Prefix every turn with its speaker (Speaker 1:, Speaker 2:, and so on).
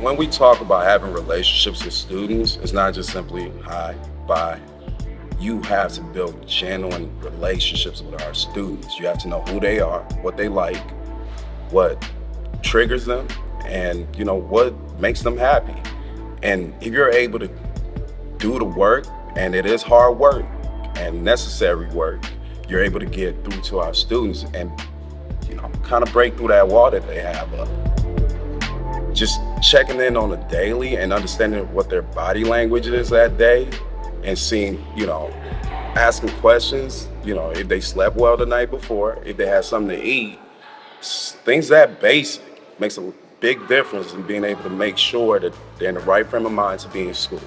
Speaker 1: when we talk about having relationships with students, it's not just simply hi, bye. You have to build genuine relationships with our students. You have to know who they are, what they like, what triggers them, and you know what makes them happy. And if you're able to do the work, and it is hard work and necessary work, you're able to get through to our students and you know kind of break through that wall that they have up just checking in on a daily and understanding what their body language is that day and seeing, you know, asking questions, you know, if they slept well the night before, if they had something to eat, things that basic makes a big difference in being able to make sure that they're in the right frame of mind to be in school.